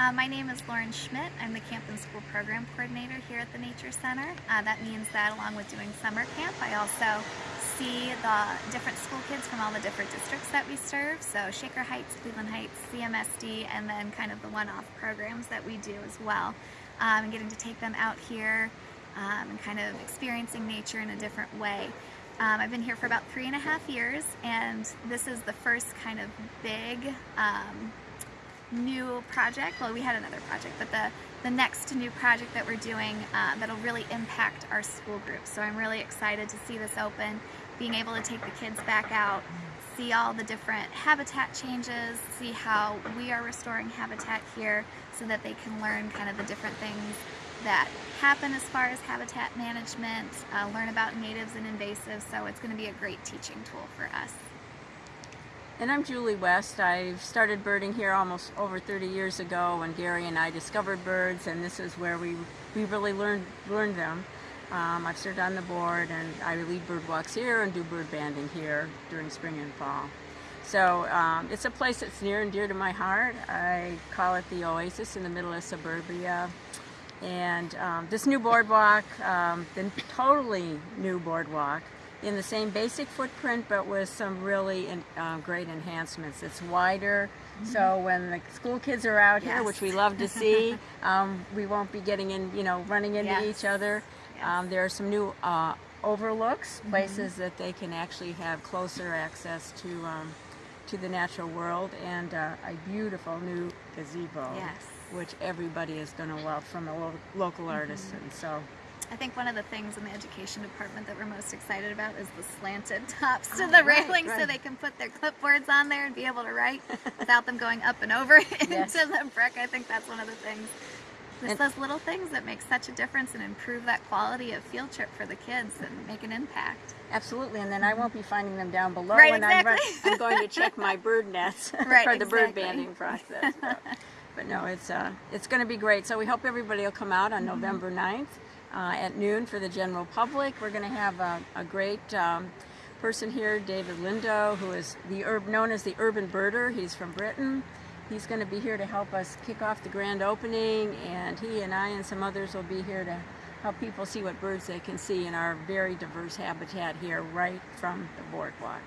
Uh, my name is Lauren Schmidt. I'm the Camp and School Program Coordinator here at the Nature Center. Uh, that means that along with doing summer camp, I also see the different school kids from all the different districts that we serve. So Shaker Heights, Cleveland Heights, CMSD, and then kind of the one-off programs that we do as well. Um, and getting to take them out here um, and kind of experiencing nature in a different way. Um, I've been here for about three and a half years and this is the first kind of big um, new project. Well, we had another project, but the, the next new project that we're doing uh, that'll really impact our school group. So I'm really excited to see this open, being able to take the kids back out, see all the different habitat changes, see how we are restoring habitat here so that they can learn kind of the different things that happen as far as habitat management, uh, learn about natives and invasives, so it's going to be a great teaching tool for us. And I'm Julie West. I started birding here almost over 30 years ago when Gary and I discovered birds and this is where we, we really learned, learned them. Um, I've served on the board and I lead bird walks here and do bird banding here during spring and fall. So um, it's a place that's near and dear to my heart. I call it the oasis in the middle of suburbia. And um, this new boardwalk, um, the totally new boardwalk, in the same basic footprint but with some really in, uh, great enhancements. It's wider mm -hmm. so when the school kids are out yes. here, which we love to see, um, we won't be getting in, you know, running into yes. each other. Yes. Um, there are some new uh, overlooks, mm-hmm. places mm -hmm. that they can actually have closer access to um, to the natural world and uh, a beautiful new gazebo, which everybody is going to love from a lo local mm -hmm. So I think one of the things in the education department that we're most excited about is the slanted tops to oh, the right, railing right. so they can put their clipboards on there and be able to write without them going up and over into the brick. I think that's one of the things. It's those little things that make such a difference and improve that quality of field trip for the kids and make an impact. Absolutely, and then I won't be finding them down below right, when exactly. I'm, I'm, going to check my bird nets right, for the exactly. bird banding process. But, but no, it's uh, it's going to be great. So we hope everybody will come out on mm -hmm. November 9th uh, at noon for the general public. We're going to have a, a great um, person here, David Lindo, who is the known as the urban birder. He's from Britain. He's going to be here to help us kick off the grand opening, and he and I and some others will be here to help people see what birds they can see in our very diverse habitat here right from the boardwalk.